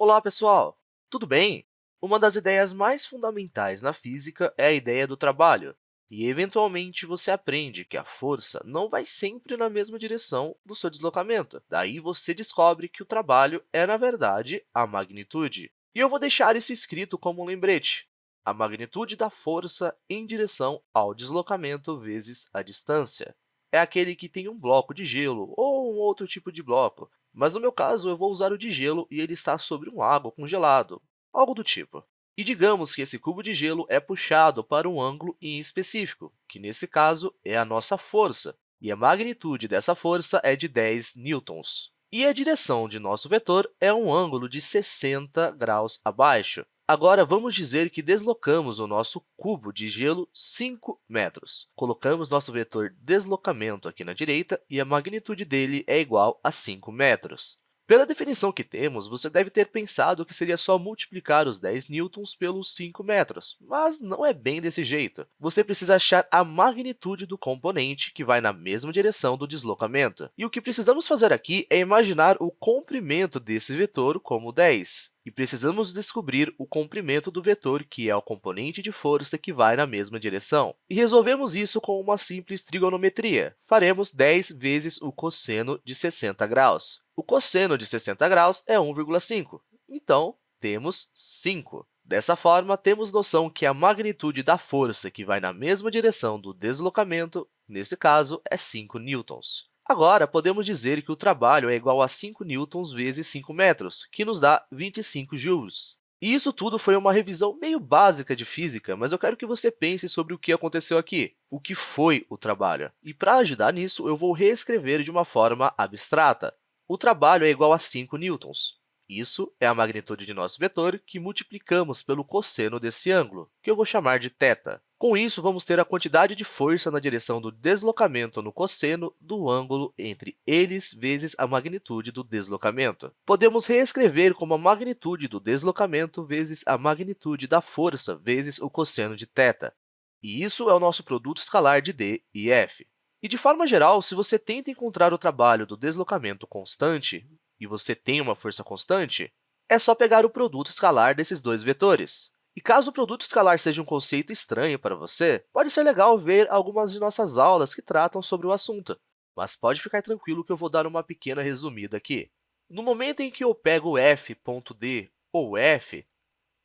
Olá, pessoal! Tudo bem? Uma das ideias mais fundamentais na física é a ideia do trabalho, e, eventualmente, você aprende que a força não vai sempre na mesma direção do seu deslocamento. Daí, você descobre que o trabalho é, na verdade, a magnitude. E eu vou deixar isso escrito como um lembrete. A magnitude da força em direção ao deslocamento vezes a distância. É aquele que tem um bloco de gelo ou um outro tipo de bloco, mas no meu caso, eu vou usar o de gelo e ele está sobre um lago congelado, algo do tipo. E digamos que esse cubo de gelo é puxado para um ângulo em específico, que nesse caso é a nossa força, e a magnitude dessa força é de 10 newtons. E a direção de nosso vetor é um ângulo de 60 graus abaixo. Agora, vamos dizer que deslocamos o nosso cubo de gelo 5 metros. Colocamos nosso vetor deslocamento aqui na direita e a magnitude dele é igual a 5 metros. Pela definição que temos, você deve ter pensado que seria só multiplicar os 10 newtons pelos 5 metros, mas não é bem desse jeito. Você precisa achar a magnitude do componente que vai na mesma direção do deslocamento. E o que precisamos fazer aqui é imaginar o comprimento desse vetor como 10 e precisamos descobrir o comprimento do vetor, que é o componente de força que vai na mesma direção. E resolvemos isso com uma simples trigonometria. Faremos 10 vezes o cosseno de 60 graus. O cosseno de 60 graus é 1,5, então temos 5. Dessa forma, temos noção que a magnitude da força que vai na mesma direção do deslocamento, nesse caso, é 5 newtons. Agora, podemos dizer que o trabalho é igual a 5 newtons vezes 5 metros, que nos dá 25 joules. E isso tudo foi uma revisão meio básica de física, mas eu quero que você pense sobre o que aconteceu aqui, o que foi o trabalho. E, para ajudar nisso, eu vou reescrever de uma forma abstrata. O trabalho é igual a 5 newtons. Isso é a magnitude de nosso vetor que multiplicamos pelo cosseno desse ângulo, que eu vou chamar de θ. Com isso, vamos ter a quantidade de força na direção do deslocamento no cosseno do ângulo entre eles vezes a magnitude do deslocamento. Podemos reescrever como a magnitude do deslocamento vezes a magnitude da força vezes o cosseno de θ. E isso é o nosso produto escalar de d e f. E, de forma geral, se você tenta encontrar o trabalho do deslocamento constante, e você tem uma força constante, é só pegar o produto escalar desses dois vetores. E caso o produto escalar seja um conceito estranho para você, pode ser legal ver algumas de nossas aulas que tratam sobre o assunto, mas pode ficar tranquilo que eu vou dar uma pequena resumida aqui. No momento em que eu pego f.d ou f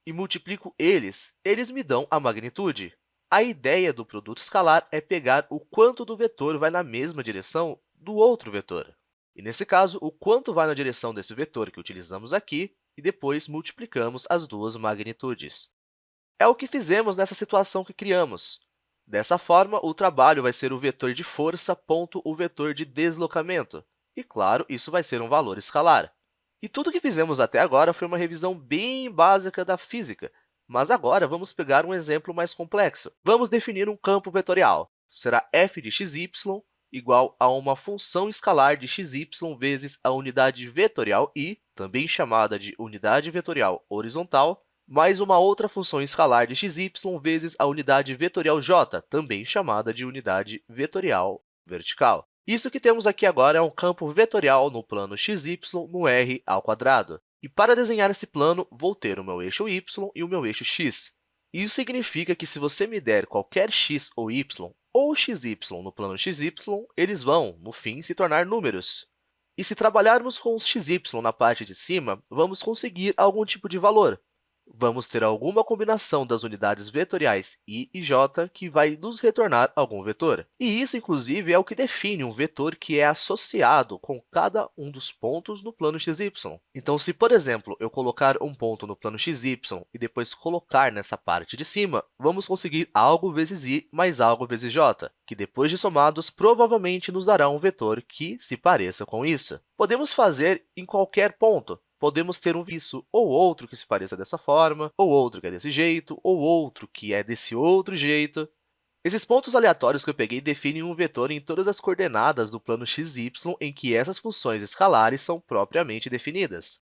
e multiplico eles, eles me dão a magnitude. A ideia do produto escalar é pegar o quanto do vetor vai na mesma direção do outro vetor. E, nesse caso, o quanto vai na direção desse vetor que utilizamos aqui, e depois multiplicamos as duas magnitudes. É o que fizemos nessa situação que criamos. Dessa forma, o trabalho vai ser o vetor de força ponto o vetor de deslocamento. E, claro, isso vai ser um valor escalar. E tudo o que fizemos até agora foi uma revisão bem básica da física, mas agora vamos pegar um exemplo mais complexo. Vamos definir um campo vetorial. Será f de xy igual a uma função escalar de xy vezes a unidade vetorial i, também chamada de unidade vetorial horizontal, mais uma outra função escalar de xy vezes a unidade vetorial j, também chamada de unidade vetorial vertical. Isso que temos aqui agora é um campo vetorial no plano xy no r ao quadrado. E para desenhar esse plano, vou ter o meu eixo y e o meu eixo x. Isso significa que se você me der qualquer x ou y ou xy no plano xy, eles vão, no fim, se tornar números. E se trabalharmos com os xy na parte de cima, vamos conseguir algum tipo de valor vamos ter alguma combinação das unidades vetoriais i e j que vai nos retornar algum vetor. E isso, inclusive, é o que define um vetor que é associado com cada um dos pontos no plano xy. Então, se, por exemplo, eu colocar um ponto no plano xy e depois colocar nessa parte de cima, vamos conseguir algo vezes i mais algo vezes j, que, depois de somados, provavelmente nos dará um vetor que se pareça com isso. Podemos fazer em qualquer ponto, podemos ter um isso ou outro que se pareça dessa forma, ou outro que é desse jeito, ou outro que é desse outro jeito. Esses pontos aleatórios que eu peguei definem um vetor em todas as coordenadas do plano xy em que essas funções escalares são propriamente definidas.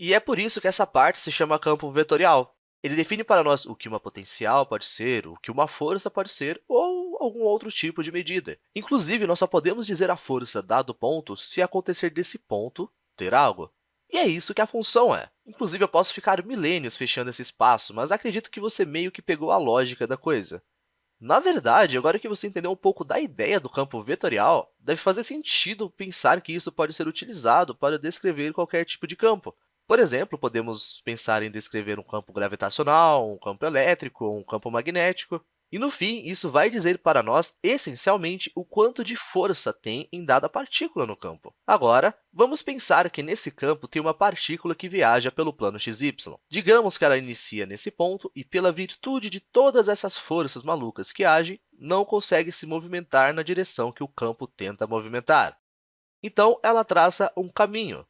E é por isso que essa parte se chama campo vetorial. Ele define para nós o que uma potencial pode ser, o que uma força pode ser, ou algum outro tipo de medida. Inclusive, nós só podemos dizer a força dado ponto se acontecer desse ponto ter algo. E é isso que a função é. Inclusive, eu posso ficar milênios fechando esse espaço, mas acredito que você meio que pegou a lógica da coisa. Na verdade, agora que você entendeu um pouco da ideia do campo vetorial, deve fazer sentido pensar que isso pode ser utilizado para descrever qualquer tipo de campo. Por exemplo, podemos pensar em descrever um campo gravitacional, um campo elétrico um campo magnético. E, no fim, isso vai dizer para nós, essencialmente, o quanto de força tem em dada partícula no campo. Agora, vamos pensar que nesse campo tem uma partícula que viaja pelo plano xy. Digamos que ela inicia nesse ponto e, pela virtude de todas essas forças malucas que agem, não consegue se movimentar na direção que o campo tenta movimentar. Então, ela traça um caminho.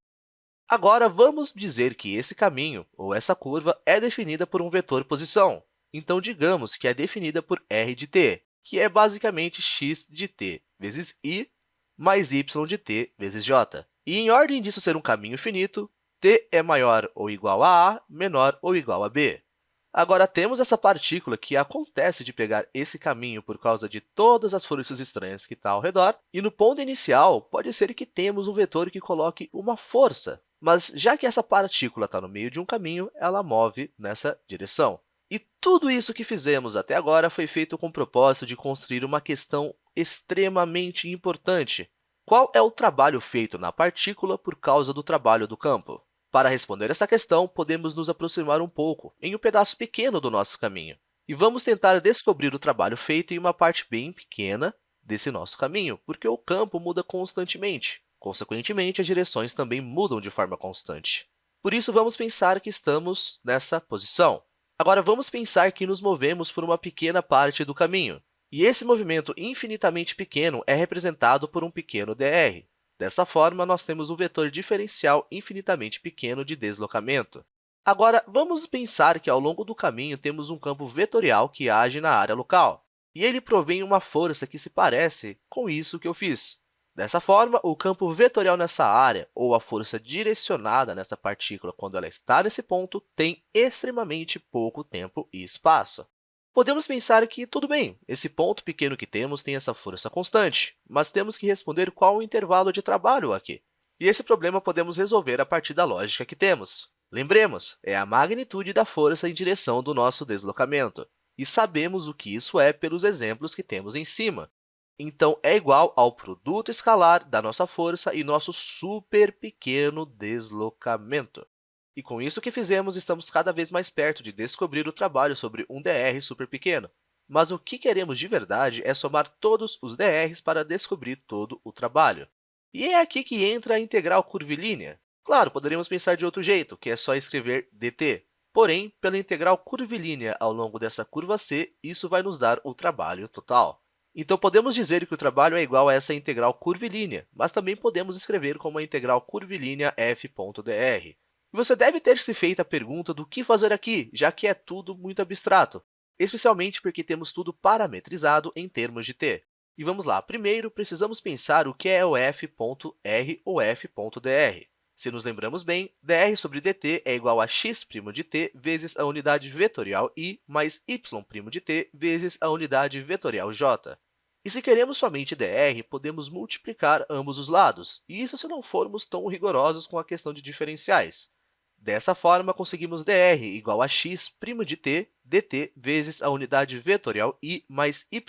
Agora, vamos dizer que esse caminho, ou essa curva, é definida por um vetor posição. Então, digamos que é definida por r de t, que é basicamente x de t vezes i mais y de t vezes j. E, em ordem disso ser um caminho finito, t é maior ou igual a a, menor ou igual a b. Agora, temos essa partícula que acontece de pegar esse caminho por causa de todas as forças estranhas que estão ao redor, e no ponto inicial, pode ser que temos um vetor que coloque uma força, mas já que essa partícula está no meio de um caminho, ela move nessa direção. E tudo isso que fizemos até agora foi feito com o propósito de construir uma questão extremamente importante. Qual é o trabalho feito na partícula por causa do trabalho do campo? Para responder essa questão, podemos nos aproximar um pouco, em um pedaço pequeno do nosso caminho, e vamos tentar descobrir o trabalho feito em uma parte bem pequena desse nosso caminho, porque o campo muda constantemente. Consequentemente, as direções também mudam de forma constante. Por isso, vamos pensar que estamos nessa posição. Agora, vamos pensar que nos movemos por uma pequena parte do caminho, e esse movimento infinitamente pequeno é representado por um pequeno dr. Dessa forma, nós temos um vetor diferencial infinitamente pequeno de deslocamento. Agora, vamos pensar que, ao longo do caminho, temos um campo vetorial que age na área local, e ele provém uma força que se parece com isso que eu fiz. Dessa forma, o campo vetorial nessa área, ou a força direcionada nessa partícula quando ela está nesse ponto, tem extremamente pouco tempo e espaço. Podemos pensar que, tudo bem, esse ponto pequeno que temos tem essa força constante, mas temos que responder qual o intervalo de trabalho aqui. E esse problema podemos resolver a partir da lógica que temos. Lembremos, é a magnitude da força em direção do nosso deslocamento, e sabemos o que isso é pelos exemplos que temos em cima. Então, é igual ao produto escalar da nossa força e nosso super pequeno deslocamento. E com isso que fizemos, estamos cada vez mais perto de descobrir o trabalho sobre um dr super pequeno. Mas o que queremos de verdade é somar todos os dr's para descobrir todo o trabalho. E é aqui que entra a integral curvilínea. Claro, poderíamos pensar de outro jeito, que é só escrever dt. Porém, pela integral curvilínea ao longo dessa curva c, isso vai nos dar o trabalho total. Então, podemos dizer que o trabalho é igual a essa integral curvilínea, mas também podemos escrever como a integral curvilínea f.dr. Você deve ter se feito a pergunta do que fazer aqui, já que é tudo muito abstrato, especialmente porque temos tudo parametrizado em termos de t. E vamos lá, primeiro precisamos pensar o que é o f.r ou f.dr. Se nos lembramos bem, dr sobre dt é igual a x' de t vezes a unidade vetorial i mais y' de t vezes a unidade vetorial j. E se queremos somente dr, podemos multiplicar ambos os lados, e isso se não formos tão rigorosos com a questão de diferenciais. Dessa forma, conseguimos dr igual a x' de t dt vezes a unidade vetorial i mais y'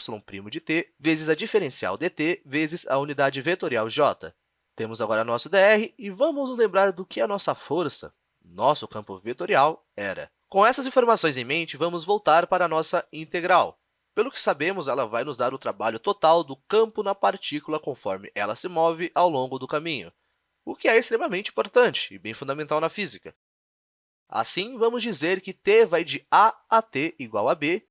de t vezes a diferencial dt vezes a unidade vetorial j. Temos agora nosso dr e vamos nos lembrar do que a nossa força, nosso campo vetorial, era. Com essas informações em mente, vamos voltar para a nossa integral. Pelo que sabemos, ela vai nos dar o trabalho total do campo na partícula conforme ela se move ao longo do caminho, o que é extremamente importante e bem fundamental na física. Assim, vamos dizer que t vai de a a t igual a b,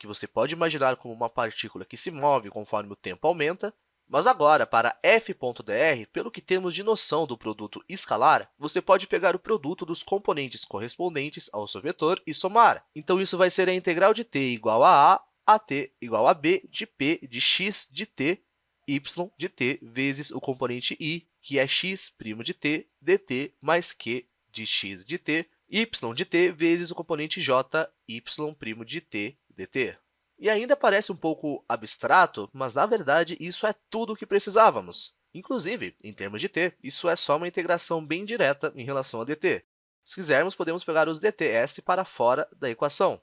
que você pode imaginar como uma partícula que se move conforme o tempo aumenta, mas agora, para f.dr, pelo que temos de noção do produto escalar, você pode pegar o produto dos componentes correspondentes ao seu vetor e somar. Então, isso vai ser a integral de t igual a a AT igual a B de P de X de T, Y de T vezes o componente I, que é X' de T, DT mais Q de X de T, Y de T vezes o componente J, Y' de T, DT. E ainda parece um pouco abstrato, mas na verdade isso é tudo o que precisávamos. Inclusive, em termos de t, isso é só uma integração bem direta em relação a dt. Se quisermos, podemos pegar os dts para fora da equação.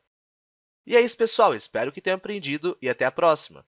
E é isso, pessoal. Espero que tenham aprendido e até a próxima.